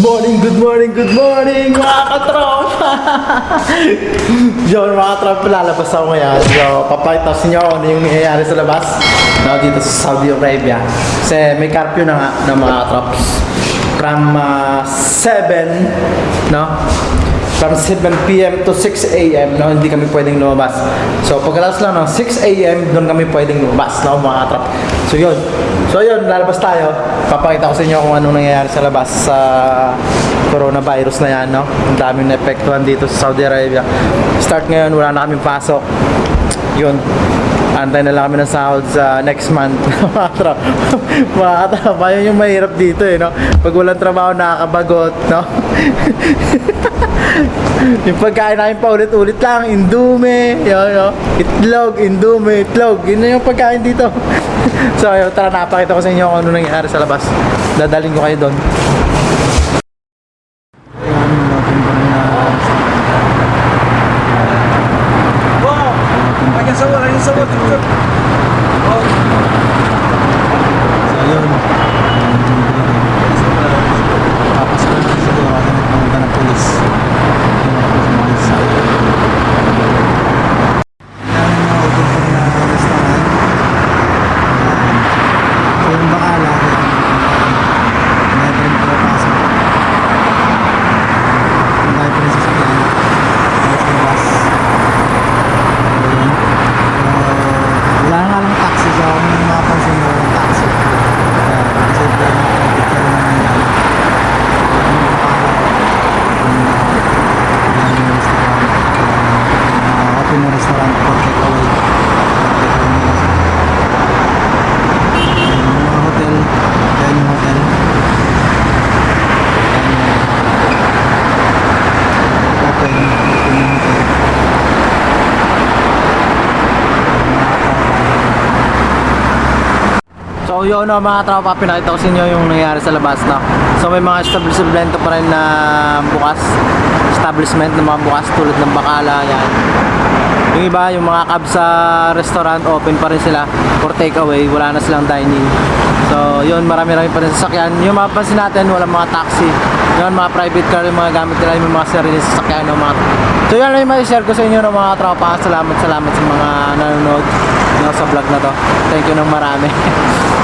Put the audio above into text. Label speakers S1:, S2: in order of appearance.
S1: morning, good morning, good morning mga katropa! Yun mga katropa, lalabas ako ngayon. So, papakita ko sa inyo ano yung nangyayari sa labas no, dito sa Saudi Arabia. Kasi may curfew na nga ng mga katrops. From uh, 7, no? From 7 p.m. to 6 a.m. No, hindi kami pwedeng lumabas. So, pagkatapos lang ng 6 a.m. doon kami pwedeng lumabas, no, mga katrop. So, yun. So, yun, lalabas tayo. Papakita ko sa inyo kung anong nangyayari sa labas sa coronavirus na yan, no? Ang daming naepektuhan dito sa Saudi Arabia. Start ngayon, wala na kaming pasok. Yun. Antay na lang kami ng sahod sa next month. mga katrop. mga katrop, yun yung mahirap dito eh, no? Pag walang trabaho, nakakabagot, no? yung pagkain namin pa ulit-ulit lang, indume, yun, yun, itlog, indume, itlog, yun na yung pagkain dito. so, ayun, tara, napakita ko sa inyo kung ano nangyayari sa labas. Dadalhin ko kayo doon.
S2: Wow! Lagi sawa, lagi sawa. Tutup. Oh.
S1: So, yun. Papasok na siguro ako ng pumunta ng polis. Yun ako sa mga isa. Dami mga open pa na restaurant. So, yung bakala, never rin pumapasok. Ang dahil pa rin sa sakyan. Kahit sa bus. Ayun. So, wala nga lang taxi. So, kung may mapansin mo walang taxi. Kaya, kasi ito yung traffic ka rin naman yan. Yung bakala. Yung restaurant. Uh, open na restaurant for takeaway. Takeaway nila siya. Ayun, yung mga hotel. Yan yung hotel. Yan yung open. Open yung hotel. So yun no, mga tropa, pinakita ko sa inyo yung nangyari sa labas na. So may mga establishment pa rin na bukas. Establishment na mga bukas tulad ng Bakala, yan. Yung iba, yung mga cab sa restaurant, open pa rin sila for takeaway. Wala na silang dining. So yun, marami-rami pa rin sasakyan. Yung mapapansin natin, walang mga taxi. Yun, mga private car, yung mga gamit nila, yung mga sarili sasakyan. No, mga... So yun lang yung may-share ko sa inyo ng mga tropa. Salamat, salamat sa mga nanonood no, sa vlog na to. Thank you ng marami.